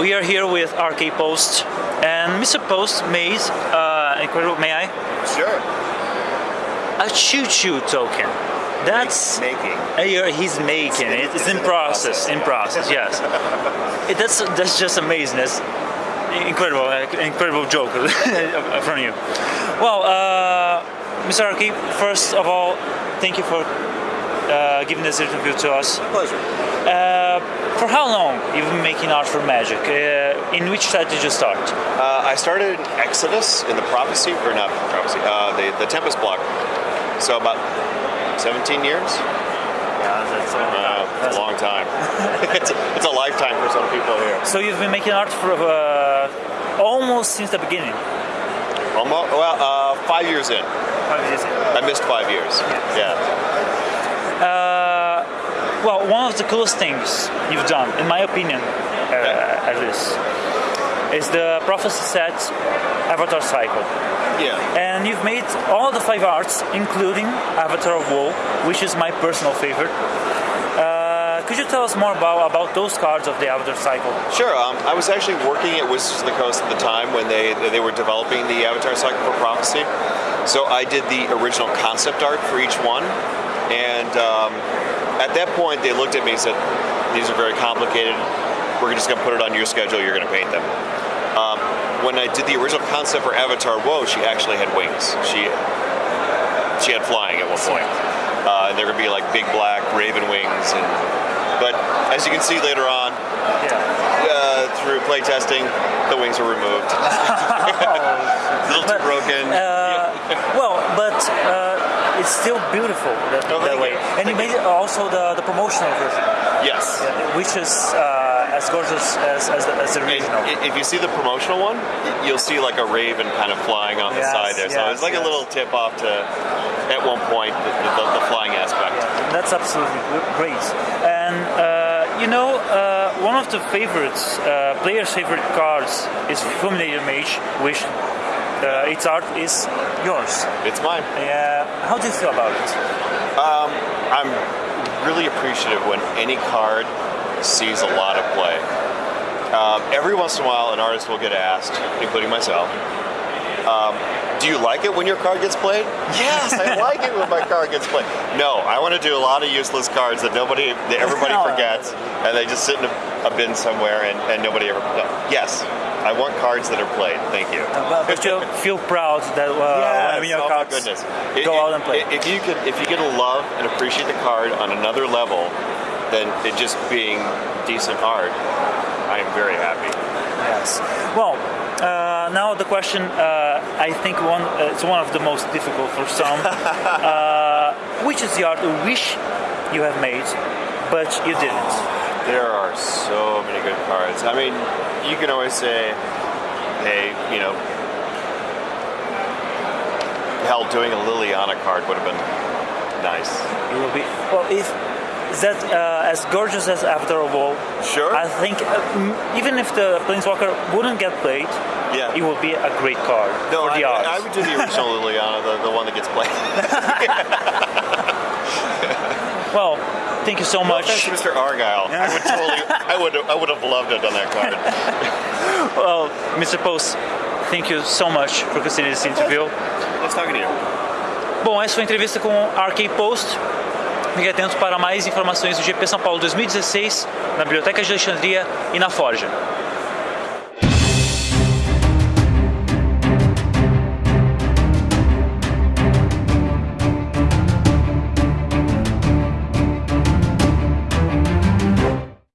we are here with RK Post, and Mr. Post made uh, incredible. May I? Sure. A choo-choo token. That's Making. uh, he's making it. It's in process. In process. Yes. It, that's that's just amazing. That's incredible. uh, Incredible joke from you. Well, uh, Mr. RK, first of all, thank you for uh, giving this interview to us. My Pleasure. Uh, for how long you've been making art for Magic? Uh, in which set did you start? Uh, I started in Exodus in the Prophecy, or not Prophecy, uh, the, the Tempest block. So about 17 years? Yeah, that's Uh, it's a long time. it's, it's a lifetime for some people here. So you've been making art for uh, almost since the beginning. Almost, well, uh, five years in. Five years. in. I missed five years. Yeah. Well, one of the coolest things you've done, in my opinion, uh, at least, is the Prophecy set Avatar Cycle. Yeah. And you've made all the five arts, including Avatar of Woe, which is my personal favorite. Uh, could you tell us more about, about those cards of the Avatar Cycle? Sure. Um, I was actually working at Wizards of the Coast at the time when they they were developing the Avatar Cycle for Prophecy. So I did the original concept art for each one, and um, at that point they looked at me and said, "These are very complicated. We're just going to put it on your schedule. You're going to paint them." Um, when I did the original concept for Avatar Woe, she actually had wings. She she had flying at one point. Uh, and they're going to be like big black raven wings, and but as you can see later on, Yeah. uh, through playtesting, the wings were removed. a little too broken. Uh, well, it's still beautiful that, Oh, that way. you. And you made also the, the promotional version, yes. which is uh, as gorgeous as, as, the, as the original. i- if you see the promotional one, you'll see like a raven kind of flying on the Yes, side there. So yes, it's like yes. a little tip off to, at one point, the, the, the flying aspect. That's absolutely great. And uh, you know, uh, one of the favorites, uh, players' favorite cards is Fulminator Mage, which uh, its art is yours. It's mine. Uh, how do you feel about it? I'm really appreciative when any card sees a lot of play. Um, every once in a while, an artist will get asked, including myself, um, "Do you like it when your card gets played?" Yes, I like it when my card gets played. No, I want to do a lot of useless cards that nobody, that everybody forgets, and they just sit in a, a bin somewhere, and, and nobody ever. No. Yes, I want cards that are played. Thank you. But, but you feel proud that uh, when your oh my cards goodness. go It- out and play. If you could, if you get to love and appreciate the card on another level than it just being decent art, I am very happy. Yes. Well, uh, now the question. Uh, I think one. Uh, it's one of the most difficult for some. uh, which is the art you wish you have made, but you didn't? There are so many good cards. I mean, you can always say, hey, you know, hell, doing a Liliana card would have been nice. It will be. Well, if that uh, as gorgeous as Avatar of Woe. Sure. I think uh, m- even if the Planeswalker wouldn't get played, Yeah. it would be a great card No, for I, the art. I would do the original Liliana, the, the one that gets played. well, thank you so No much. Mr. Argyle. I would totally, I would, I would have loved to have done that card. Well, Mr. Post, thank you so much for considering this interview. Talking to you. Bom, essa foi a entrevista com RK Post. Fique atento para mais informações do GP São Paulo 2016 na Biblioteca de Alexandria e na Forja.